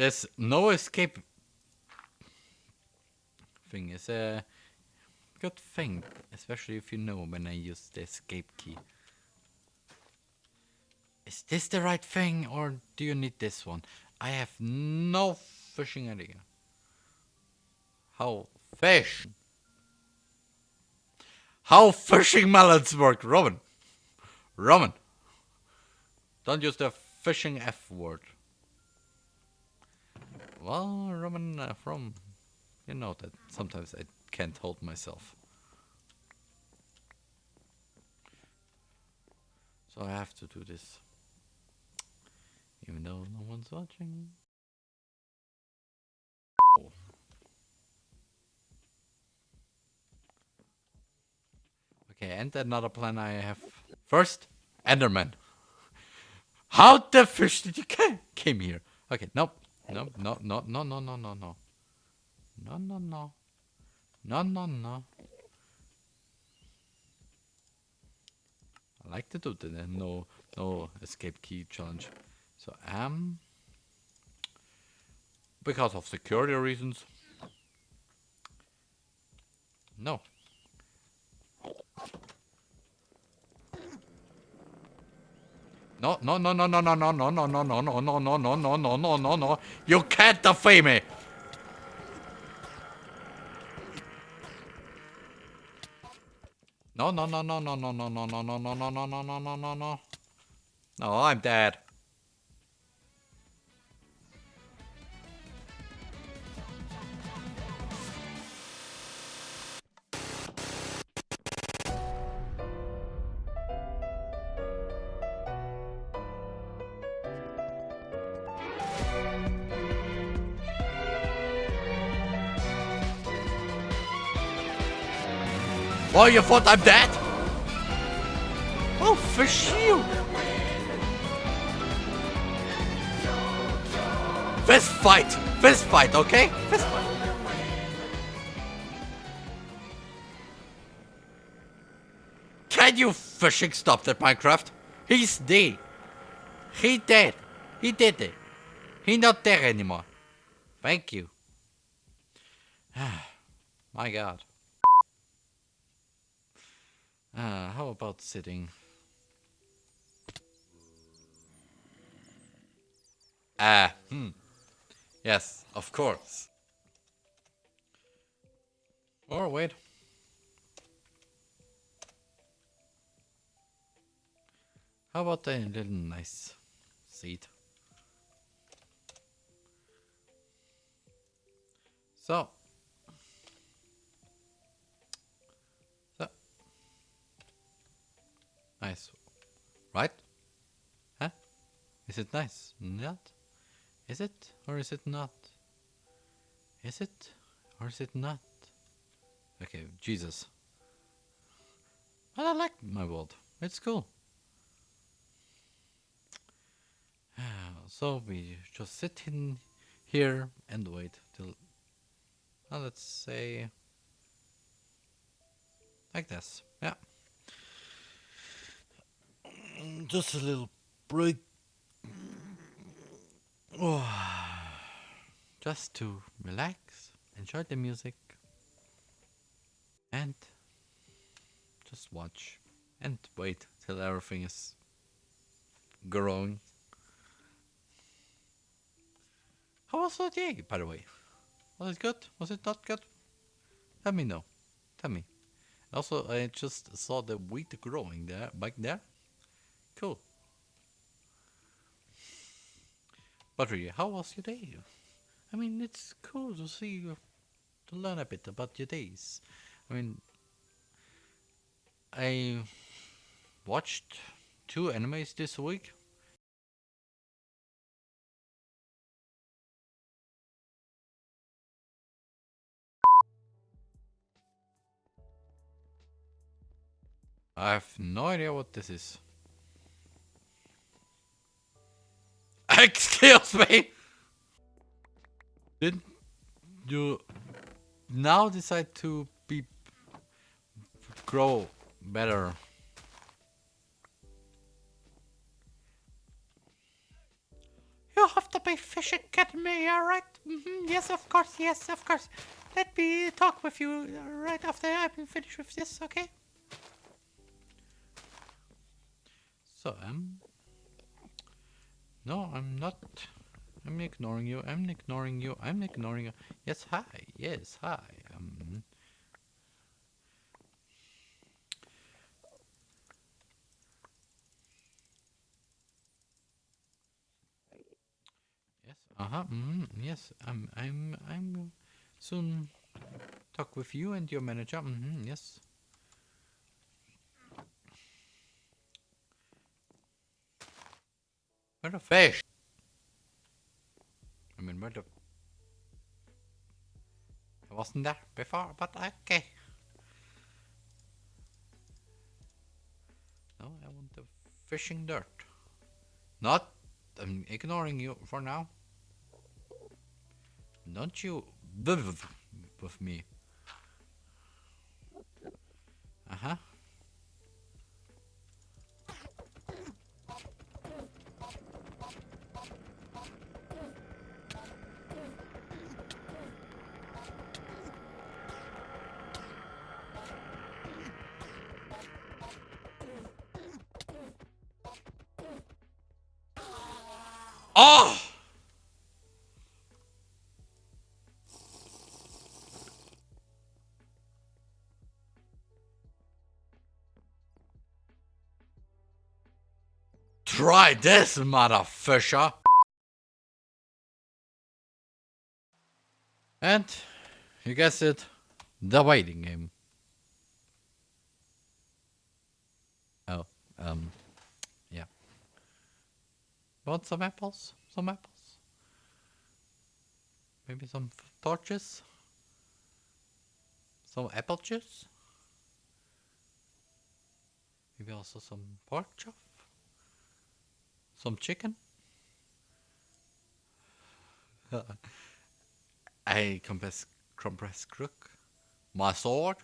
There's no escape thing. It's a good thing, especially if you know when I use the escape key. Is this the right thing or do you need this one? I have no fishing idea. How fish? How fishing melons work, Robin. Robin. Don't use the fishing F word. Well, Roman uh, from, you know that sometimes I can't hold myself. So I have to do this. Even though no one's watching. Okay, and another plan I have. First, Enderman. How the fish did you came here? Okay, nope. No, no, no, no, no, no, no, no. No, no, no. No, no, no. I like to do the no, no escape key challenge. So, um, because of security reasons, no. No, no, no, no, no, no, no, no, no, no, no, no, no, no, no, no, no, no, no, no. You can't defame me. No, no, no, no, no, no, no, no, no, no, no, no, no, no, no, no, no, no. I'm dead. Oh, you thought I'm dead? Oh, for you. Fist fight. Fist fight, okay? Fist fight. Can you fishing stop that Minecraft? He's dead. He dead. He did it. He not there anymore. Thank you. My god. Ah, how about sitting? Ah, hmm. Yes, of course. Or wait. How about a little nice seat? So, Nice. Right? Huh? Is it nice? Not? Is it? Or is it not? Is it? Or is it not? Okay, Jesus. But I like my world. It's cool. Ah, so we just sit in here and wait till, let's say, like this. Yeah just a little break. Just to relax, enjoy the music, and just watch and wait till everything is growing. How was the day, by the way? Was it good? Was it not good? Let me know. Tell me. Also, I just saw the wheat growing there, back there. Cool. But how was your day? I mean, it's cool to see you, to learn a bit about your days. I mean, I watched two animes this week. I have no idea what this is. Excuse me! Did you now decide to be grow better? You have to be Fish Academy, alright? Mm -hmm. Yes, of course, yes, of course. Let me talk with you right after I've been finished with this, okay? So, um... No, I'm not... I'm ignoring you, I'm ignoring you, I'm ignoring you. Yes, hi, yes, hi. Um, yes, uh-huh, mm, yes, I'm, I'm, I'm soon talk with you and your manager, mm -hmm, yes. Where the fish? I mean, where the... I wasn't there before, but okay. No, I want the fishing dirt. Not... I'm ignoring you for now. Don't you... with me. Uh-huh. Oh! Try this, motherfucker! And, you guessed it, the waiting game. Oh, um... Want some apples? Some apples? Maybe some torches? Some apple juice? Maybe also some pork chop? Some chicken? A compressed, compressed crook? My sword?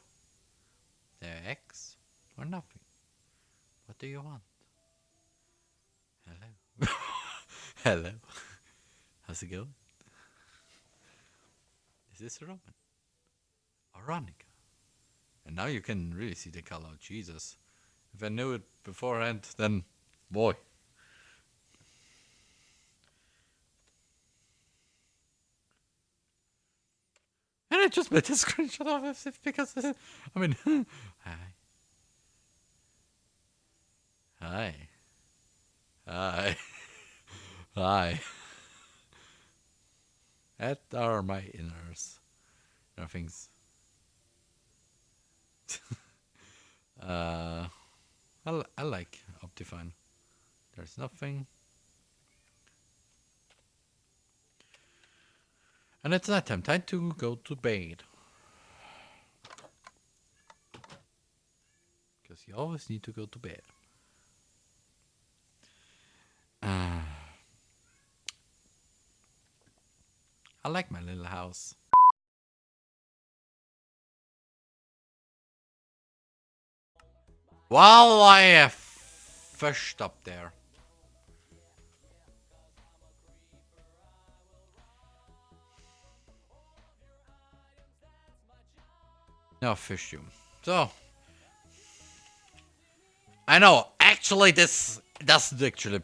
The axe? Or nothing? What do you want? Hello. How's it going? Is this Roman? Aronica. And now you can really see the color. Jesus. If I knew it beforehand, then boy. And I just made a screenshot of it because, I mean, hi. Hi. Hi. Hi. that are my inners. Nothing's. uh, I, I like Optifine. There's nothing. And it's nighttime. Time time to go to bed. Because you always need to go to bed. I like my little house. While I fished up there. Now fish you. So. I know, actually this doesn't actually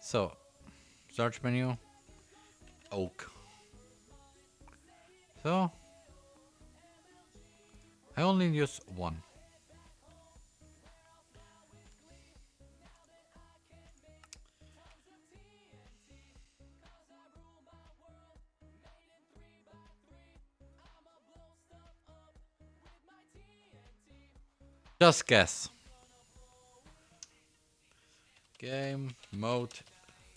so, search menu, oak. So, I only use one. Just guess. Game mode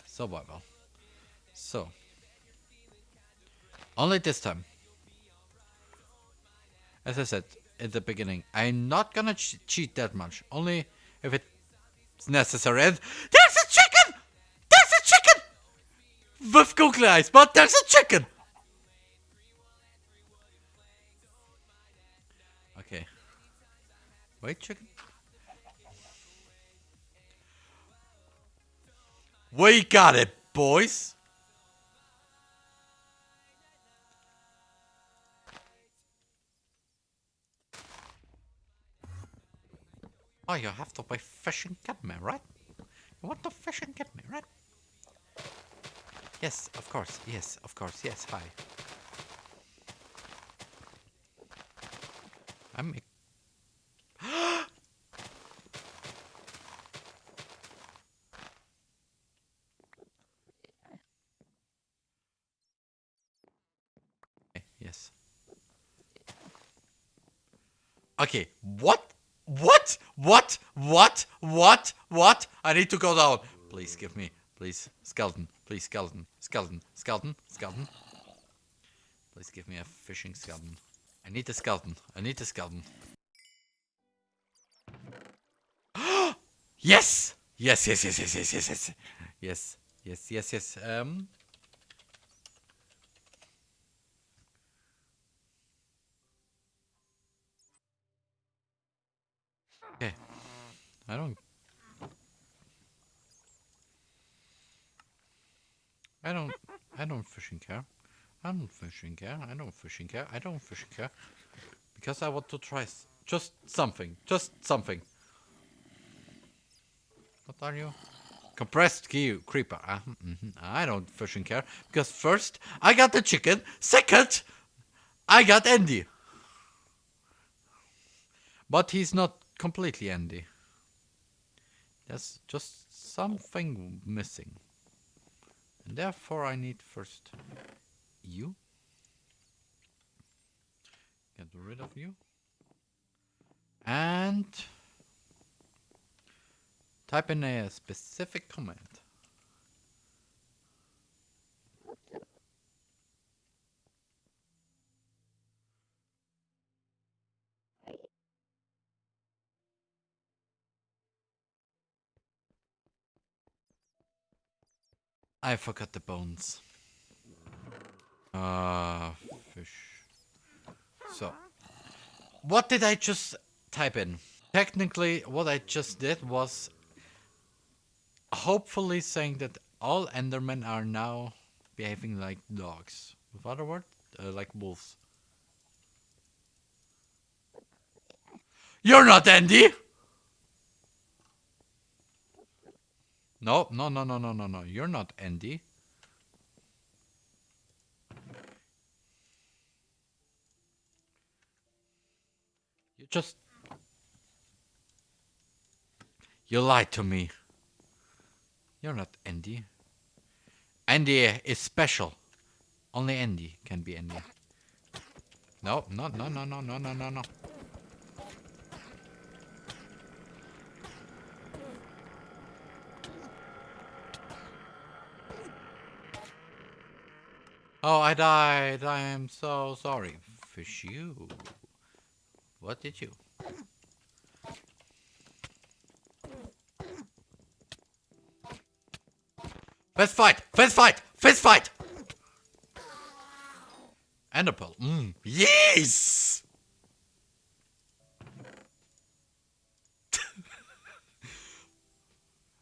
Survival. So. Only this time. As I said, at the beginning. I'm not gonna ch cheat that much. Only if it's necessary. And there's a chicken! There's a chicken! With googly eyes, but there's a chicken! Okay. Wait, chicken. We got it, boys. Oh, you have to play fish and get me, right? You want to fish and get me, right? Yes, of course. Yes, of course. Yes, hi. I'm... Okay, eh, yes. Okay, what? What? What? What? What? What? I need to go down. Please give me. Please. Skeleton. Please, skeleton. Skeleton. Skeleton. Skeleton. Please give me a fishing skeleton. I need a skeleton. I need a skeleton. yes! Yes, yes, yes, yes, yes, yes, yes. Yes, yes, yes, yes. Um. Okay. I don't. I don't. I don't fishing care. I don't fishing care. I don't fishing care. I don't fishing care. Because I want to try just something. Just something. What are you? Compressed key creeper. Uh, mhm. I don't fishing care. Because first, I got the chicken. Second, I got Andy. But he's not completely Andy. There's just something missing. And therefore I need first you. Get rid of you. And type in a specific command. I forgot the bones. Ah, fish. So, what did I just type in? Technically, what I just did was hopefully saying that all Endermen are now behaving like dogs. With other words, uh, like wolves. You're not Andy! No, no, no, no, no, no, no. You're not Andy. You just... You lied to me. You're not Andy. Andy is special. Only Andy can be Andy. No, no, no, no, no, no, no, no, no. Oh, I died. I am so sorry. Fish you. What did you? Fist fight! Fist fight! Fist fight! And a pearl. Mm. Yes!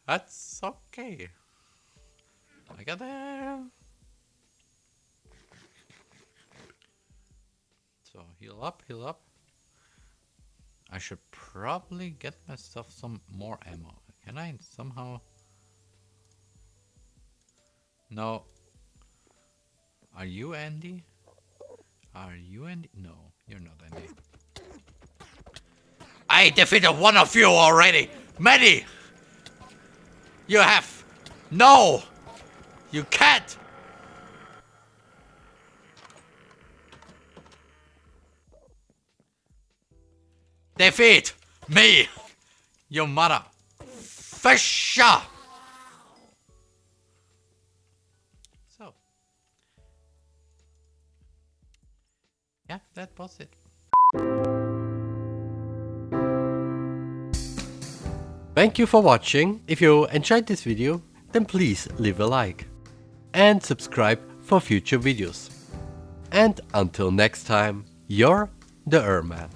That's okay. I got there. So heal up, heal up. I should probably get myself some more ammo. Can I somehow? No. Are you Andy? Are you Andy? No, you're not Andy. I defeated one of you already. Many. You have. No. You can't. They feed me, your mother. Fisher! So. Yeah, that was it. Thank you for watching. If you enjoyed this video, then please leave a like. And subscribe for future videos. And until next time, you're the Erman.